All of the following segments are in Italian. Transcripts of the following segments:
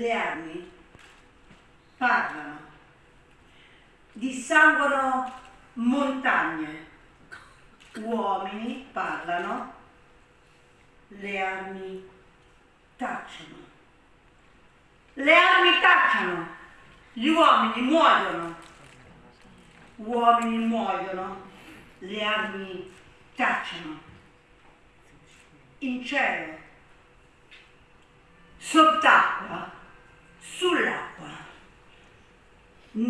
le armi parlano, dissanguano montagne, uomini parlano, le armi tacciono. Le armi tacciono, gli uomini muoiono, uomini muoiono, le armi tacciono. In cielo, sott'acqua.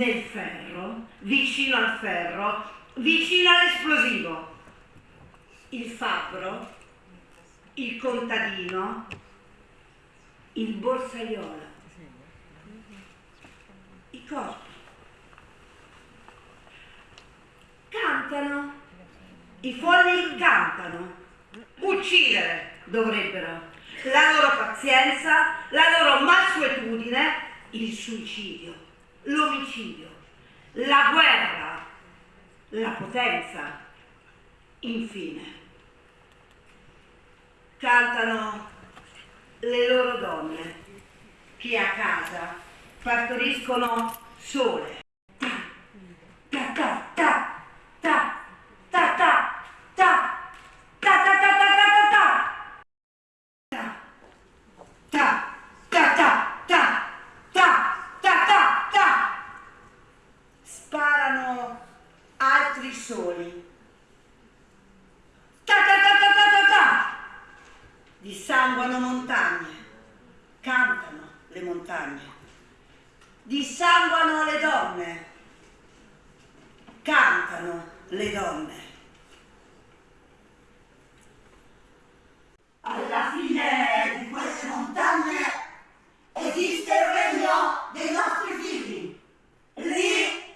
Nel ferro, vicino al ferro, vicino all'esplosivo. Il fabbro, il contadino, il borsaiolo, i corpi. Cantano, i folli cantano, uccidere dovrebbero. La loro pazienza, la loro mansuetudine, il suicidio, l'omicidio, la guerra, la potenza, infine. Cantano le loro donne che a casa partoriscono sole. Soli. Ta ta ta ta ta ta ta. Dissanguano montagne cantano le montagne. Dissanguano le donne cantano le donne Alla fine di queste montagne esiste il regno dei nostri figli. Lì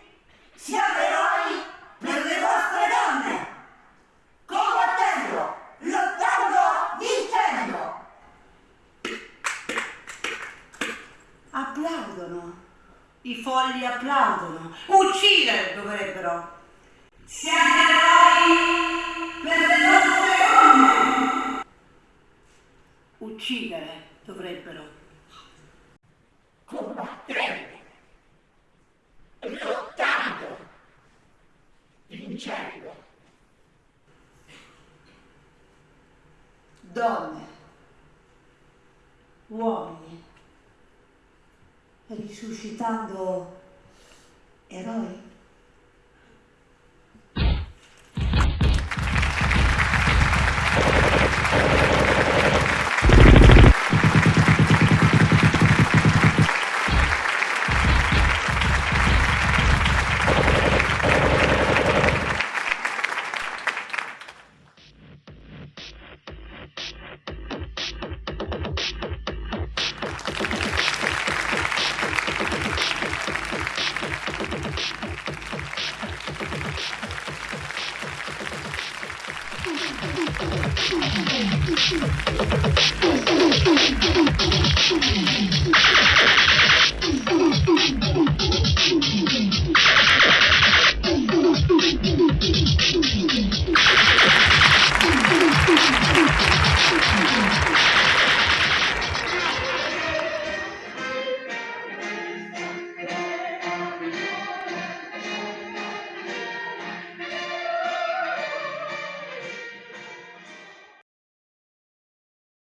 siamo eroi per le vostre donne. Combattendo, lottando, vincendo. applaudono i folli applaudono. Uccidere dovrebbero. Siamo eroi per le nostre donne. uccidere dovrebbero. Combattendo, lottando, vincendo. donne. Uomini risuscitando eroi Thank you.